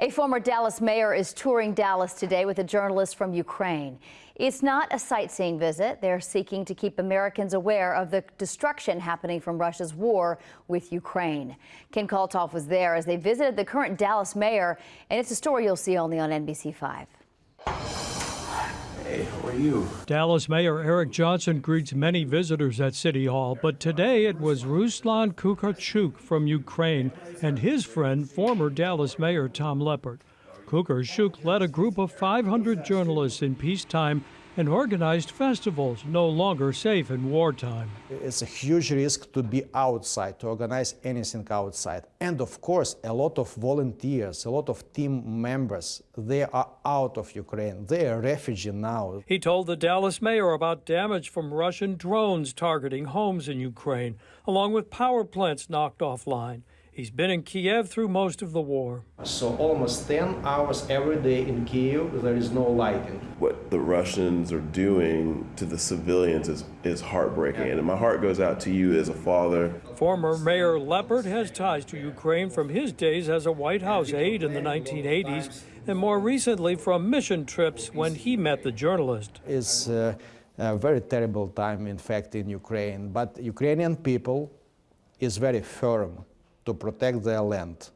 A former Dallas mayor is touring Dallas today with a journalist from Ukraine. It's not a sightseeing visit. They're seeking to keep Americans aware of the destruction happening from Russia's war with Ukraine. Ken Kalthoff was there as they visited the current Dallas mayor, and it's a story you'll see only on NBC5. Hey, how are you? Dallas Mayor Eric Johnson greets many visitors at City Hall, but today it was Ruslan Kukarchuk from Ukraine and his friend, former Dallas Mayor Tom Leppert. Kukarchuk led a group of 500 journalists in peacetime and organized festivals no longer safe in wartime. It's a huge risk to be outside, to organize anything outside. And of course, a lot of volunteers, a lot of team members, they are out of Ukraine. They are refugees now. He told the Dallas mayor about damage from Russian drones targeting homes in Ukraine, along with power plants knocked offline. He's been in Kiev through most of the war. So almost 10 hours every day in Kiev, there is no lighting. What the Russians are doing to the civilians is, is heartbreaking. And my heart goes out to you as a father. Former Mayor Leppert has ties to Ukraine from his days as a White House aide in the 1980s and more recently from mission trips when he met the journalist. It's uh, a very terrible time, in fact, in Ukraine. But Ukrainian people is very firm to protect their land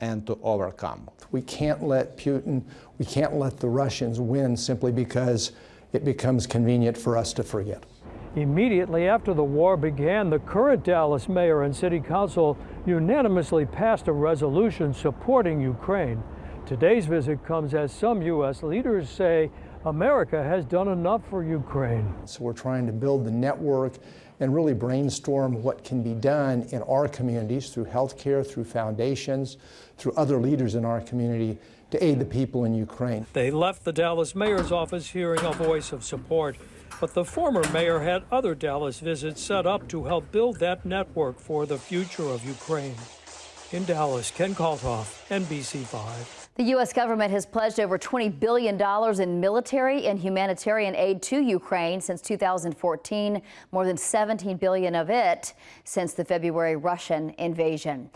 and to overcome. We can't let Putin, we can't let the Russians win simply because it becomes convenient for us to forget. Immediately after the war began, the current Dallas mayor and city council unanimously passed a resolution supporting Ukraine. Today's visit comes as some U.S. leaders say America has done enough for Ukraine. So we're trying to build the network and really brainstorm what can be done in our communities through healthcare, through foundations, through other leaders in our community to aid the people in Ukraine. They left the Dallas mayor's office hearing a voice of support. But the former mayor had other Dallas visits set up to help build that network for the future of Ukraine. In Dallas, Ken Kalthoff, NBC5. The U.S. government has pledged over $20 billion in military and humanitarian aid to Ukraine since 2014, more than 17 billion of it since the February Russian invasion.